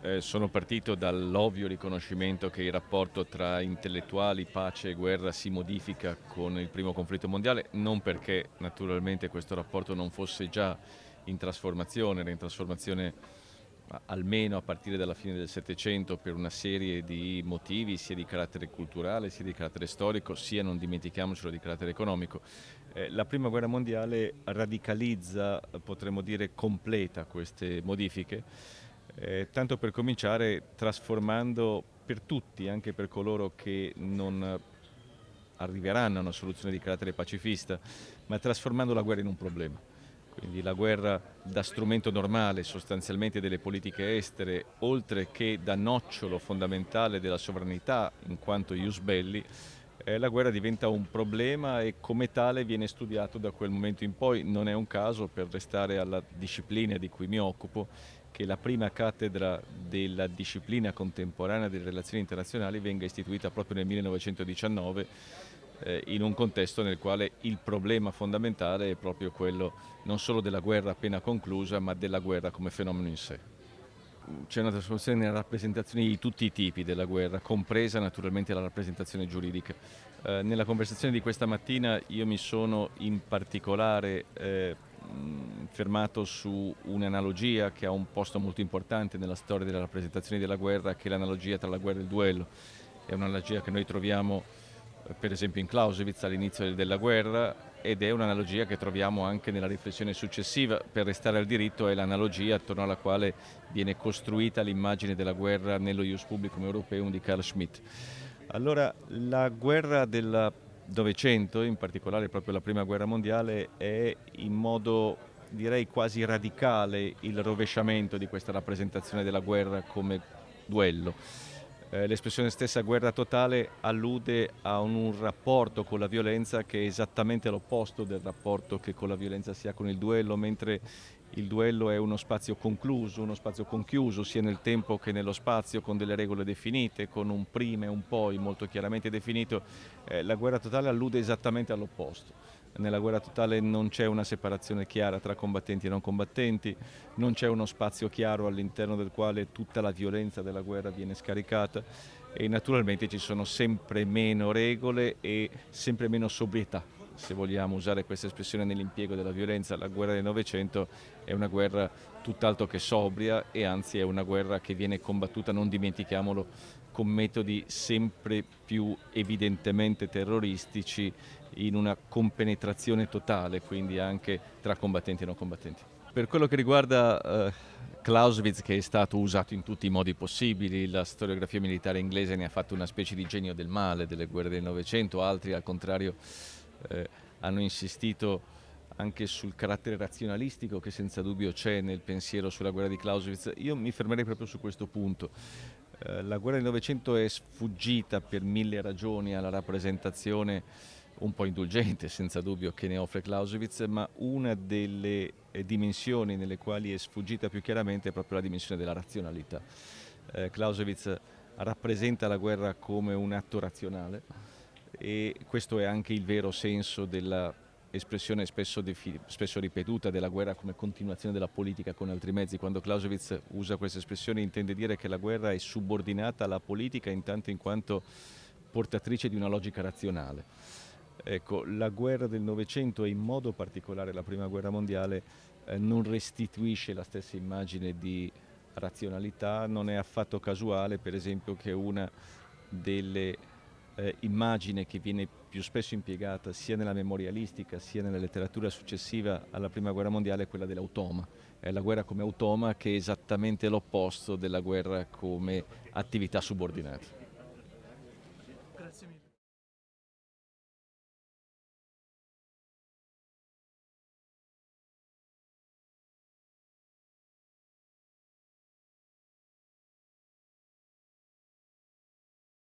Eh, sono partito dall'ovvio riconoscimento che il rapporto tra intellettuali, pace e guerra si modifica con il primo conflitto mondiale, non perché naturalmente questo rapporto non fosse già in trasformazione, era in trasformazione almeno a partire dalla fine del Settecento per una serie di motivi sia di carattere culturale sia di carattere storico sia non dimentichiamocelo di carattere economico. Eh, la prima guerra mondiale radicalizza, potremmo dire completa queste modifiche eh, tanto per cominciare trasformando per tutti, anche per coloro che non arriveranno a una soluzione di carattere pacifista, ma trasformando la guerra in un problema. Quindi la guerra da strumento normale sostanzialmente delle politiche estere, oltre che da nocciolo fondamentale della sovranità in quanto ius belli, eh, la guerra diventa un problema e come tale viene studiato da quel momento in poi. Non è un caso, per restare alla disciplina di cui mi occupo, che la prima cattedra della disciplina contemporanea delle relazioni internazionali venga istituita proprio nel 1919 eh, in un contesto nel quale il problema fondamentale è proprio quello non solo della guerra appena conclusa ma della guerra come fenomeno in sé. C'è una trasformazione nella rappresentazione di tutti i tipi della guerra, compresa naturalmente la rappresentazione giuridica. Eh, nella conversazione di questa mattina io mi sono in particolare eh, fermato su un'analogia che ha un posto molto importante nella storia delle rappresentazioni della guerra, che è l'analogia tra la guerra e il duello. È un'analogia che noi troviamo per esempio in Clausewitz all'inizio della guerra ed è un'analogia che troviamo anche nella riflessione successiva, per restare al diritto è l'analogia attorno alla quale viene costruita l'immagine della guerra nello Ius Publicum Europeum di Carl Schmitt. Allora la guerra della Novecento, in particolare proprio la Prima Guerra Mondiale, è in modo direi quasi radicale il rovesciamento di questa rappresentazione della guerra come duello. Eh, l'espressione stessa guerra totale allude a un, un, rapporto con la violenza che è esattamente l'opposto del rapporto che con la violenza si ha con il duello, mentre il duello è uno spazio concluso, uno spazio conchiuso sia nel tempo che nello spazio con delle regole definite, con un prima e un poi molto chiaramente definito, eh, la guerra totale allude esattamente all'opposto. Nella guerra totale non c'è una separazione chiara tra combattenti e non combattenti, non c'è uno spazio chiaro all'interno del quale tutta la violenza della guerra viene scaricata e naturalmente ci sono sempre meno regole e sempre meno sobrietà se vogliamo usare questa espressione nell'impiego della violenza, la guerra del Novecento è una guerra tutt'altro che sobria e anzi è una guerra che viene combattuta, non dimentichiamolo, con metodi sempre più evidentemente terroristici in una compenetrazione totale, quindi anche tra combattenti e non combattenti. Per quello che riguarda eh, Clausewitz che è stato usato in tutti i modi possibili, la storiografia militare inglese ne ha fatto una specie di genio del male delle guerre del Novecento, altri al contrario eh, hanno insistito anche sul carattere razionalistico che senza dubbio c'è nel pensiero sulla guerra di Clausewitz. Io mi fermerei proprio su questo punto. Eh, la guerra del Novecento è sfuggita per mille ragioni alla rappresentazione un po' indulgente, senza dubbio, che ne offre Clausewitz, ma una delle eh, dimensioni nelle quali è sfuggita più chiaramente è proprio la dimensione della razionalità. Eh, Clausewitz rappresenta la guerra come un atto razionale, e questo è anche il vero senso dell'espressione spesso, spesso, ripetuta della guerra come continuazione della politica con altri mezzi. Quando Clausewitz usa questa espressione intende dire che la guerra è subordinata alla politica intanto in quanto portatrice di una logica razionale. Ecco, la guerra del Novecento e in modo particolare la Prima Guerra Mondiale eh, non restituisce la stessa immagine di razionalità, non è affatto casuale per esempio che una delle eh, immagine che viene più spesso impiegata sia nella memorialistica sia nella letteratura successiva alla prima guerra mondiale è quella dell'automa. È la guerra come automa che è esattamente l'opposto della guerra come attività subordinata.